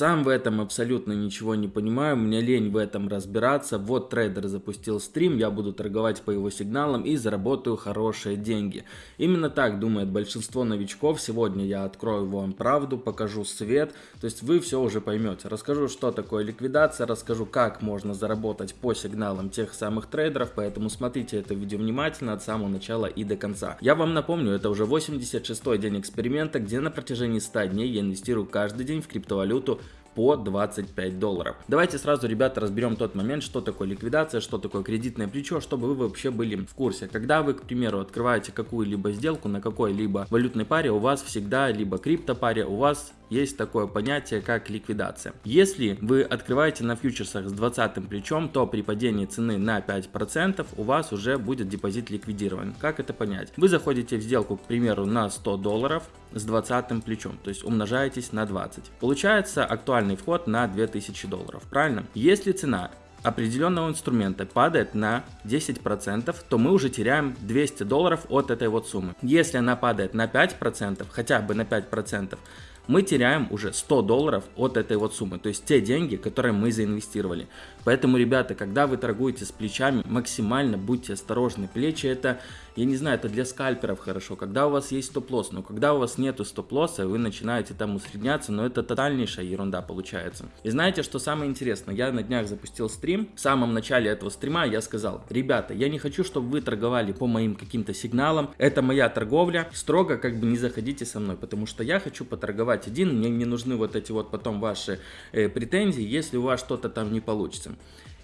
Сам в этом абсолютно ничего не понимаю, мне лень в этом разбираться. Вот трейдер запустил стрим, я буду торговать по его сигналам и заработаю хорошие деньги. Именно так думает большинство новичков. Сегодня я открою вам правду, покажу свет, то есть вы все уже поймете. Расскажу, что такое ликвидация, расскажу, как можно заработать по сигналам тех самых трейдеров, поэтому смотрите это видео внимательно от самого начала и до конца. Я вам напомню, это уже 86 день эксперимента, где на протяжении 100 дней я инвестирую каждый день в криптовалюту по 25 долларов. Давайте сразу, ребята, разберем тот момент, что такое ликвидация, что такое кредитное плечо, чтобы вы вообще были в курсе. Когда вы, к примеру, открываете какую-либо сделку на какой-либо валютной паре, у вас всегда либо криптопаре, у вас есть такое понятие, как ликвидация. Если вы открываете на фьючерсах с 20 плечом, то при падении цены на 5% у вас уже будет депозит ликвидирован. Как это понять? Вы заходите в сделку, к примеру, на 100 долларов с 20 плечом, то есть умножаетесь на 20. Получается актуальный вход на 2000 долларов, правильно? Если цена определенного инструмента падает на 10%, то мы уже теряем 200 долларов от этой вот суммы. Если она падает на 5%, хотя бы на 5%, мы теряем уже 100 долларов от этой вот суммы, то есть те деньги, которые мы заинвестировали. Поэтому, ребята, когда вы торгуете с плечами, максимально будьте осторожны. Плечи это, я не знаю, это для скальперов хорошо, когда у вас есть стоп-лосс, но когда у вас нету стоп-лосса, вы начинаете там усредняться, но это тотальнейшая ерунда получается. И знаете, что самое интересное? Я на днях запустил стрим, в самом начале этого стрима я сказал, ребята, я не хочу, чтобы вы торговали по моим каким-то сигналам, это моя торговля, строго как бы не заходите со мной, потому что я хочу поторговать один, мне не нужны вот эти вот потом ваши э, претензии, если у вас что-то там не получится.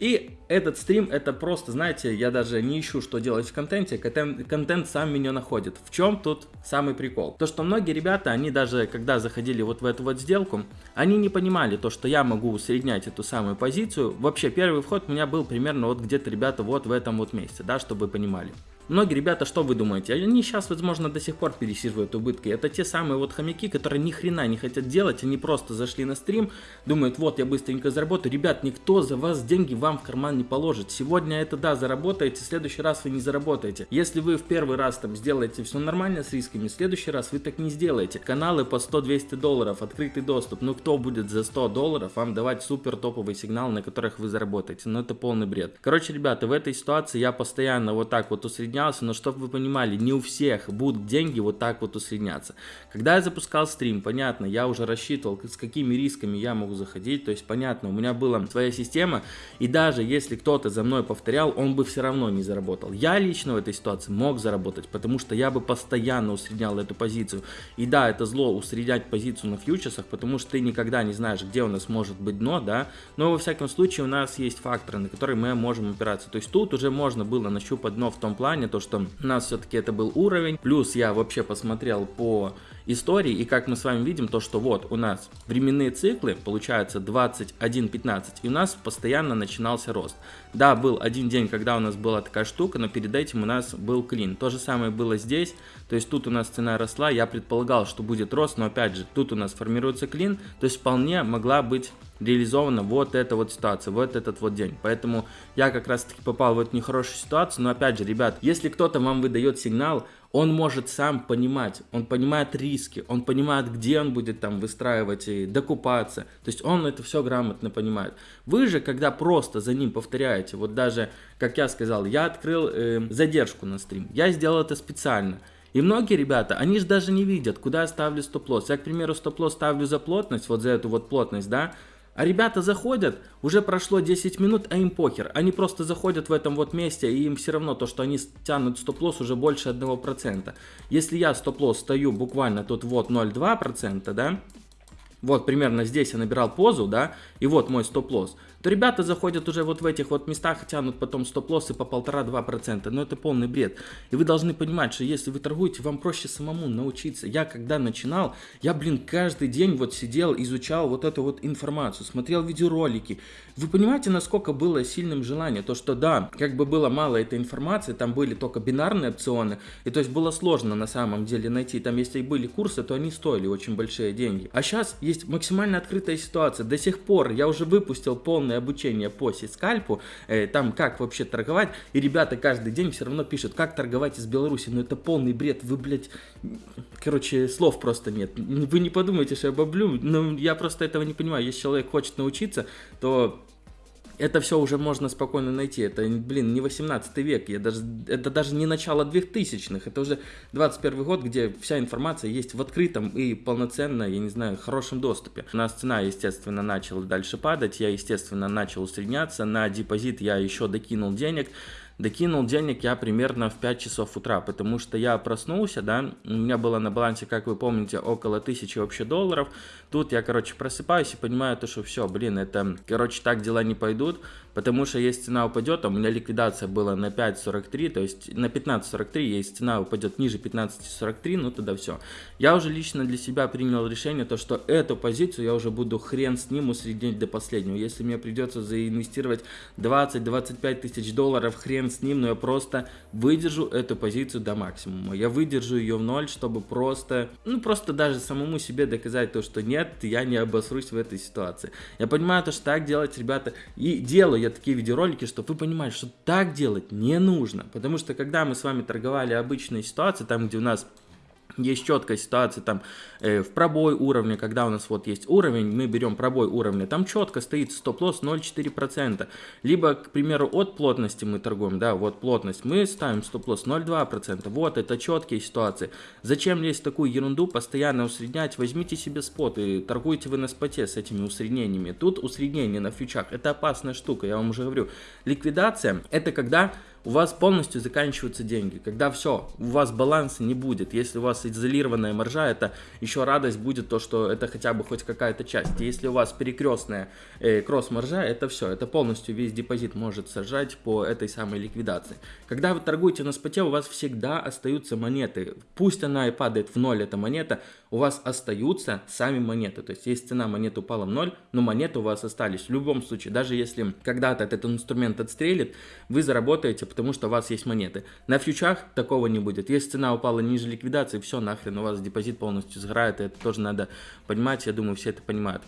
И этот стрим, это просто, знаете, я даже не ищу, что делать в контенте, контент, контент сам меня находит. В чем тут самый прикол? То, что многие ребята, они даже, когда заходили вот в эту вот сделку, они не понимали то, что я могу усреднять эту самую позицию. Вообще, первый вход у меня был примерно вот где-то, ребята, вот в этом вот месте, да, чтобы вы понимали. Многие ребята, что вы думаете? Они сейчас, возможно, до сих пор пересиживают убытки. Это те самые вот хомяки, которые ни хрена не хотят делать. Они просто зашли на стрим, думают, вот, я быстренько заработаю. Ребят, никто за вас деньги вам в карман не положит. Сегодня это, да, заработаете, в следующий раз вы не заработаете. Если вы в первый раз там сделаете все нормально с рисками, в следующий раз вы так не сделаете. Каналы по 100-200 долларов, открытый доступ. Ну, кто будет за 100 долларов вам давать супер топовый сигнал, на которых вы заработаете? Ну, это полный бред. Короче, ребята, в этой ситуации я постоянно вот так вот усредняю усреднялся, но чтобы вы понимали, не у всех будут деньги вот так вот усредняться. Когда я запускал стрим, понятно, я уже рассчитывал, с какими рисками я могу заходить, то есть понятно, у меня была своя система, и даже если кто-то за мной повторял, он бы все равно не заработал. Я лично в этой ситуации мог заработать, потому что я бы постоянно усреднял эту позицию. И да, это зло усреднять позицию на фьючерсах, потому что ты никогда не знаешь, где у нас может быть дно, да, но во всяком случае у нас есть факторы, на которые мы можем опираться. То есть тут уже можно было нащупать дно в том плане, то что у нас все-таки это был уровень. Плюс я вообще посмотрел по истории, и как мы с вами видим, то что вот у нас временные циклы, получается 21-15, и у нас постоянно начинался рост. Да, был один день, когда у нас была такая штука, но перед этим у нас был клин. То же самое было здесь, то есть тут у нас цена росла, я предполагал, что будет рост, но опять же, тут у нас формируется клин, то есть вполне могла быть реализована вот эта вот ситуация, вот этот вот день. Поэтому я как раз таки попал в эту нехорошую ситуацию, но опять же, ребят, если кто-то вам выдает сигнал, он может сам понимать, он понимает риски, он понимает, где он будет там выстраивать и докупаться. То есть он это все грамотно понимает. Вы же, когда просто за ним повторяете, вот даже, как я сказал, я открыл э, задержку на стрим, я сделал это специально. И многие ребята, они же даже не видят, куда я ставлю стоп-лосс. Я, к примеру, стоп-лосс ставлю за плотность, вот за эту вот плотность, да, а ребята заходят, уже прошло 10 минут, а им похер. Они просто заходят в этом вот месте, и им все равно то, что они тянут стоп-лосс уже больше 1%. Если я стоп-лосс стою буквально тут вот 0,2%, да, вот примерно здесь я набирал позу, да, и вот мой стоп-лосс, то ребята заходят уже вот в этих вот местах и тянут потом стоп-лоссы по 1,5-2%. Но это полный бред. И вы должны понимать, что если вы торгуете, вам проще самому научиться. Я когда начинал, я, блин, каждый день вот сидел, изучал вот эту вот информацию, смотрел видеоролики. Вы понимаете, насколько было сильным желание? То, что да, как бы было мало этой информации, там были только бинарные опционы, и то есть было сложно на самом деле найти. Там если и были курсы, то они стоили очень большие деньги. А сейчас, есть максимально открытая ситуация. До сих пор я уже выпустил полное обучение по сискальпу, э, там как вообще торговать, и ребята каждый день все равно пишут, как торговать из Беларуси. Ну это полный бред, вы, блядь, короче, слов просто нет. Вы не подумайте, что я баблю, ну я просто этого не понимаю. Если человек хочет научиться, то это все уже можно спокойно найти. Это, блин, не 18 век, я даже, это даже не начало 2000-х, это уже 21 год, где вся информация есть в открытом и полноценно, я не знаю, хорошем доступе. У нас цена, естественно, начала дальше падать, я, естественно, начал усредняться, на депозит я еще докинул денег, Докинул денег я примерно в 5 часов утра, потому что я проснулся, да, у меня было на балансе, как вы помните, около 1000 вообще долларов. Тут я, короче, просыпаюсь и понимаю то, что все, блин, это, короче, так дела не пойдут потому что если цена упадет, а у меня ликвидация была на 5.43, то есть на 15.43, если цена упадет ниже 15.43, ну тогда все. Я уже лично для себя принял решение, то что эту позицию я уже буду хрен с ним усреднить до последнего. Если мне придется заинвестировать 20-25 тысяч долларов, хрен с ним, но я просто выдержу эту позицию до максимума. Я выдержу ее в ноль, чтобы просто, ну просто даже самому себе доказать то, что нет, я не обосрусь в этой ситуации. Я понимаю то, что так делать, ребята, и делаю я такие видеоролики, чтобы вы понимали, что так делать не нужно. Потому что когда мы с вами торговали обычные ситуации, там где у нас есть четкая ситуация там э, в пробой уровня, когда у нас вот есть уровень, мы берем пробой уровня, там четко стоит стоп-лосс 0,4%. Либо, к примеру, от плотности мы торгуем, да, вот плотность, мы ставим стоп-лосс 0,2%. Вот, это четкие ситуации. Зачем лезть такую ерунду, постоянно усреднять? Возьмите себе спот и торгуйте вы на споте с этими усреднениями. Тут усреднение на фьючах, это опасная штука, я вам уже говорю. Ликвидация, это когда у вас полностью заканчиваются деньги. Когда все, у вас баланса не будет. Если у вас изолированная маржа, это еще радость будет то, что это хотя бы хоть какая-то часть. Если у вас перекрестная э, кросс-маржа, это все, это полностью весь депозит может сажать по этой самой ликвидации. Когда вы торгуете на споте, у вас всегда остаются монеты. Пусть она и падает в ноль, эта монета, у вас остаются сами монеты. То есть, если цена монеты упала в ноль, но монеты у вас остались. В любом случае, даже если когда-то этот инструмент отстрелит, вы заработаете потому что у вас есть монеты. На фьючах такого не будет. Если цена упала ниже ликвидации, все, нахрен, у вас депозит полностью сгорает, и это тоже надо понимать, я думаю, все это понимают.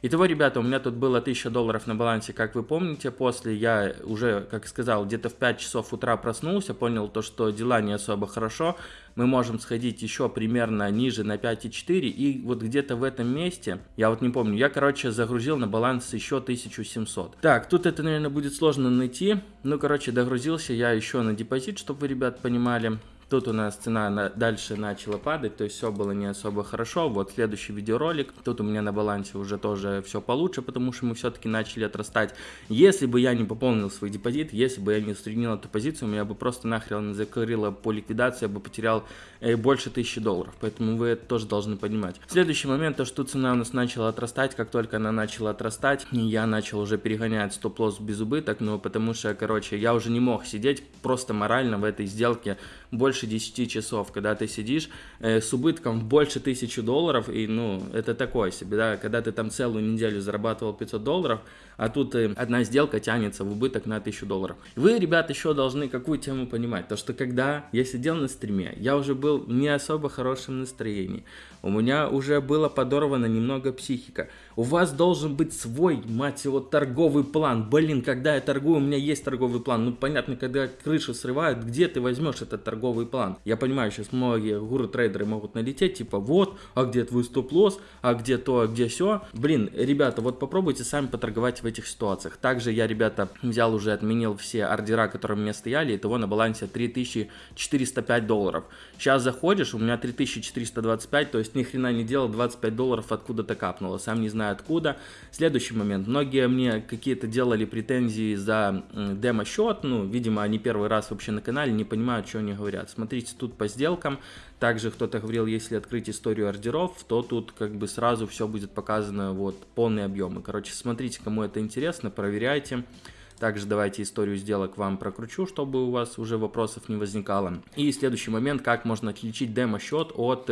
Итого, ребята, у меня тут было 1000 долларов на балансе, как вы помните. После я уже, как сказал, где-то в 5 часов утра проснулся, понял то, что дела не особо хорошо. Мы можем сходить еще примерно ниже на 5,4. И вот где-то в этом месте, я вот не помню, я, короче, загрузил на баланс еще 1700. Так, тут это, наверное, будет сложно найти. Ну, короче, догрузился я еще на депозит, чтобы вы, ребят, понимали. Тут у нас цена на, дальше начала падать, то есть все было не особо хорошо. Вот следующий видеоролик. Тут у меня на балансе уже тоже все получше, потому что мы все-таки начали отрастать. Если бы я не пополнил свой депозит, если бы я не устранил эту позицию, меня бы просто нахрен закрыло по ликвидации, я бы потерял э, больше тысячи долларов. Поэтому вы это тоже должны понимать. Следующий момент, то что цена у нас начала отрастать. Как только она начала отрастать, я начал уже перегонять стоп-лосс без убыток, ну потому что, короче, я уже не мог сидеть просто морально в этой сделке больше 10 часов, когда ты сидишь э, с убытком больше 1000 долларов, и, ну, это такое себе, да, когда ты там целую неделю зарабатывал 500 долларов, а тут э, одна сделка тянется в убыток на 1000 долларов. Вы, ребят, еще должны какую тему понимать, то, что когда я сидел на стриме, я уже был в не особо хорошем настроении, у меня уже было подорвано немного психика. У вас должен быть свой, мать его, торговый план. Блин, когда я торгую, у меня есть торговый план. Ну, понятно, когда крышу срывают, где ты возьмешь этот торговый план? Я понимаю, сейчас многие гуру-трейдеры могут налететь, типа, вот, а где твой стоп-лосс, а где то, а где все. Блин, ребята, вот попробуйте сами поторговать в этих ситуациях. Также я, ребята, взял уже, отменил все ордера, которые у меня стояли, и того на балансе 3405 долларов. Сейчас заходишь, у меня 3425, то есть ни хрена не делал, 25 долларов откуда-то капнуло, сам не знаю откуда. Следующий момент, многие мне какие-то делали претензии за демо-счет, ну, видимо, они первый раз вообще на канале, не понимают, что они говорят. Смотрите, тут по сделкам, также кто-то говорил, если открыть историю ордеров, то тут как бы сразу все будет показано, вот, полные объемы. Короче, смотрите, кому это интересно, проверяйте. Также давайте историю сделок вам прокручу, чтобы у вас уже вопросов не возникало. И следующий момент, как можно отличить демо-счет от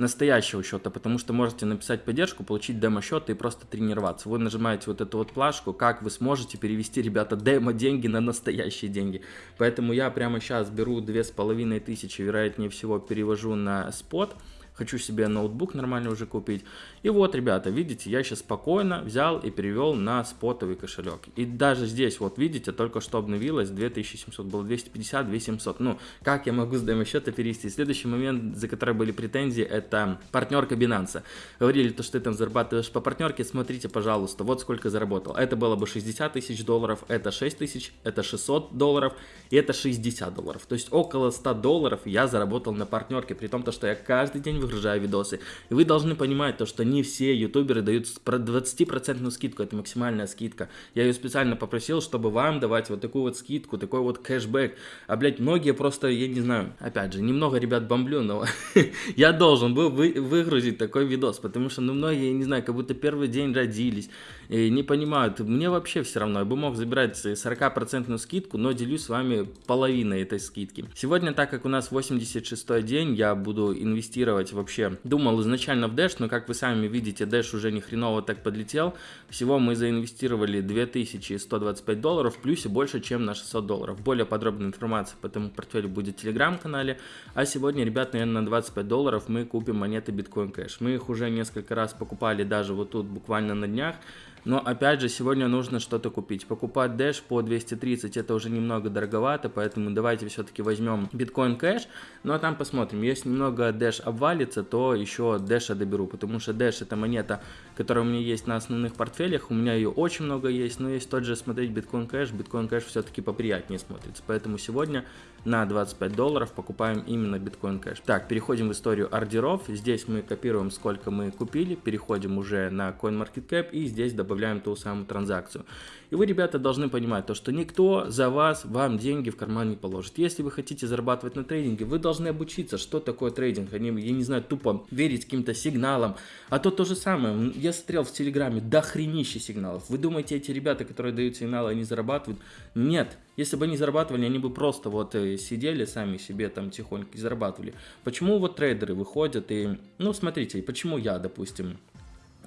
настоящего счета, потому что можете написать поддержку, получить демо-счет и просто тренироваться. Вы нажимаете вот эту вот плашку, как вы сможете перевести, ребята, демо-деньги на настоящие деньги. Поэтому я прямо сейчас беру две с половиной тысячи, вероятнее всего, перевожу на спот. Хочу себе ноутбук нормально уже купить. И вот, ребята, видите, я сейчас спокойно взял и перевел на спотовый кошелек. И даже здесь, вот видите, только что обновилось 2700, было 250, 2700. Ну, как я могу с демо-счета перевести? Следующий момент, за который были претензии, это партнерка Binance. Говорили, то, что ты там зарабатываешь по партнерке, смотрите, пожалуйста, вот сколько заработал. Это было бы 60 тысяч долларов, это 6 тысяч, это 600 долларов и это 60 долларов. То есть около 100 долларов я заработал на партнерке, при том, то, что я каждый день выгружаю видосы. И вы должны понимать то, что не все ютуберы дают 20% скидку, это максимальная скидка. Я ее специально попросил, чтобы вам давать вот такую вот скидку, такой вот кэшбэк. А, блядь, многие просто, я не знаю, опять же, немного ребят бомблю, но я должен был вы, выгрузить такой видос, потому что, ну, многие, я не знаю, как будто первый день родились, и не понимают, мне вообще все равно, я бы мог забирать 40% скидку, но делюсь с вами половиной этой скидки. Сегодня, так как у нас 86 день, я буду инвестировать вообще, думал изначально в Dash, но как вы сами видите, Dash уже ни хреново так подлетел, всего мы заинвестировали 2125 долларов, в плюсе больше, чем на 600 долларов. Более подробная информация по этому портфелю будет в телеграм-канале, а сегодня, ребят, наверное, на 25 долларов мы купим монеты Bitcoin Cash. Мы их уже несколько раз покупали даже вот тут буквально на днях, но опять же, сегодня нужно что-то купить. Покупать Dash по 230 это уже немного дороговато, поэтому давайте все-таки возьмем Bitcoin Cash. Ну а там посмотрим. Если немного Dash обвалится, то еще Dash доберу, потому что Dash это монета, которая у меня есть на основных портфелях. У меня ее очень много есть, но есть тот же смотреть Bitcoin Cash. Bitcoin Cash все-таки поприятнее смотрится. Поэтому сегодня на 25 долларов покупаем именно Bitcoin Cash. Так, переходим в историю ордеров. Здесь мы копируем, сколько мы купили, переходим уже на CoinMarketCap и здесь добавляем ту самую транзакцию. И вы, ребята, должны понимать то, что никто за вас вам деньги в карман не положит. Если вы хотите зарабатывать на трейдинге, вы должны обучиться, что такое трейдинг. Они, я не знаю, тупо верить каким-то сигналам. А то то же самое. Я смотрел в Телеграме, до хренища сигналов. Вы думаете, эти ребята, которые дают сигналы, они зарабатывают? Нет. Если бы они зарабатывали, они бы просто вот э, сидели сами себе там тихонько и зарабатывали. Почему вот трейдеры выходят и, ну смотрите, почему я, допустим,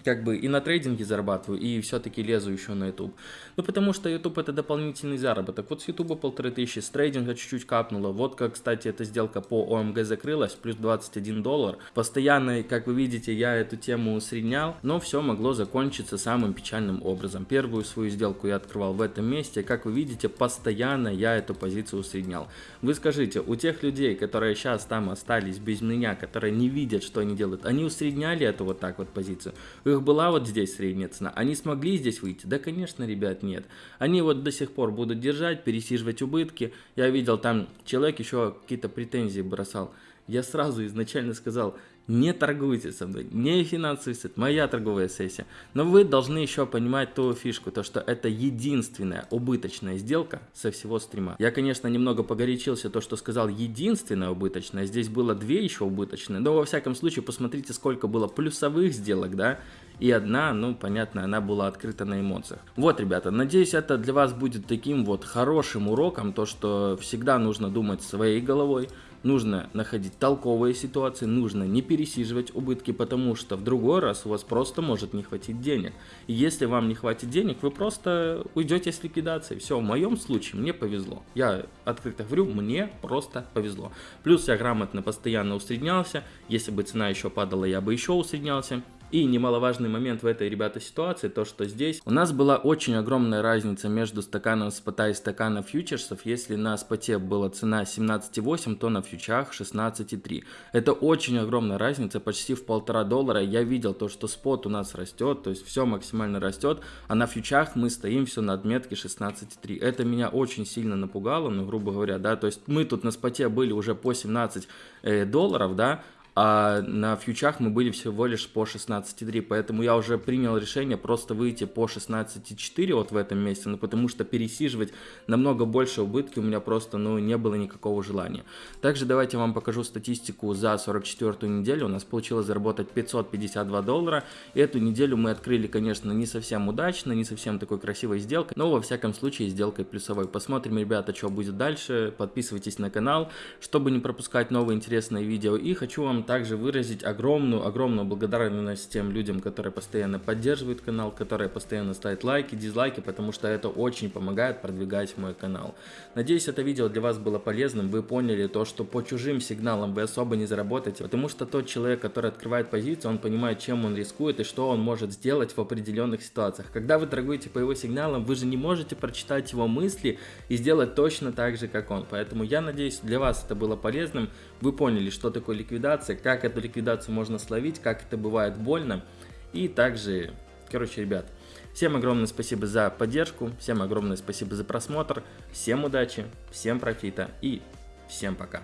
как бы и на трейдинге зарабатываю, и все-таки лезу еще на YouTube. Ну, потому что YouTube это дополнительный заработок. Вот с YouTube полторы тысячи, с трейдинга чуть-чуть капнуло. Вот как, кстати, эта сделка по ОМГ закрылась, плюс 21 доллар. Постоянно, как вы видите, я эту тему усреднял, но все могло закончиться самым печальным образом. Первую свою сделку я открывал в этом месте, как вы видите, постоянно я эту позицию усреднял. Вы скажите, у тех людей, которые сейчас там остались без меня, которые не видят, что они делают, они усредняли эту вот так вот позицию? Вы их была вот здесь средняя цена, они смогли здесь выйти? Да, конечно, ребят, нет. Они вот до сих пор будут держать, пересиживать убытки. Я видел, там человек еще какие-то претензии бросал. Я сразу изначально сказал, не торгуйте со мной, не финансовый сет, моя торговая сессия. Но вы должны еще понимать ту фишку, то что это единственная убыточная сделка со всего стрима. Я, конечно, немного погорячился, то, что сказал единственная убыточная, здесь было две еще убыточные, но во всяком случае посмотрите, сколько было плюсовых сделок, да, и одна, ну, понятно, она была открыта на эмоциях. Вот, ребята, надеюсь, это для вас будет таким вот хорошим уроком, то, что всегда нужно думать своей головой, нужно находить толковые ситуации, нужно не пересиживать убытки, потому что в другой раз у вас просто может не хватить денег. И если вам не хватит денег, вы просто уйдете с ликвидацией. Все, в моем случае мне повезло. Я открыто говорю, мне просто повезло. Плюс я грамотно постоянно усреднялся. Если бы цена еще падала, я бы еще усреднялся. И немаловажный момент в этой, ребята, ситуации, то что здесь у нас была очень огромная разница между стаканом спота и стаканом фьючерсов. Если на споте была цена 17,8, то на фьючах 16,3. Это очень огромная разница, почти в полтора доллара. Я видел то, что спот у нас растет, то есть все максимально растет, а на фьючах мы стоим все на отметке 16,3. Это меня очень сильно напугало, ну, грубо говоря, да, то есть мы тут на споте были уже по 17 э, долларов, да, а на фьючах мы были всего лишь по 16.3, поэтому я уже принял решение просто выйти по 16.4 вот в этом месте, ну потому что пересиживать намного больше убытки у меня просто, ну, не было никакого желания. Также давайте вам покажу статистику за 44 неделю, у нас получилось заработать 552 доллара, эту неделю мы открыли, конечно, не совсем удачно, не совсем такой красивой сделкой, но во всяком случае сделкой плюсовой. Посмотрим, ребята, что будет дальше, подписывайтесь на канал, чтобы не пропускать новые интересные видео, и хочу вам также выразить огромную, огромную благодарность тем людям, которые постоянно поддерживают канал, которые постоянно ставят лайки, дизлайки, потому что это очень помогает продвигать мой канал. Надеюсь, это видео для вас было полезным, вы поняли то, что по чужим сигналам вы особо не заработаете, потому что тот человек, который открывает позицию, он понимает, чем он рискует и что он может сделать в определенных ситуациях. Когда вы торгуете по его сигналам, вы же не можете прочитать его мысли и сделать точно так же, как он. Поэтому я надеюсь, для вас это было полезным. Вы поняли, что такое ликвидация, как эту ликвидацию можно словить, как это бывает больно. И также, короче, ребят, всем огромное спасибо за поддержку, всем огромное спасибо за просмотр, всем удачи, всем профита и всем пока.